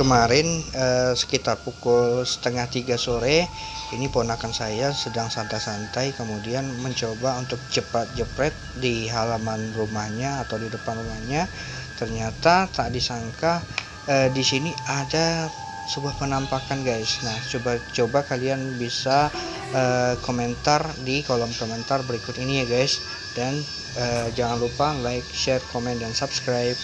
kemarin eh, sekitar pukul setengah tiga sore ini ponakan saya sedang santai-santai kemudian mencoba untuk cepat jepret di halaman rumahnya atau di depan rumahnya. Ternyata tak disangka eh, di sini ada sebuah penampakan guys. Nah coba coba kalian bisa eh, komentar di kolom komentar berikut ini ya guys. Dan eh, jangan lupa like share komen dan subscribe.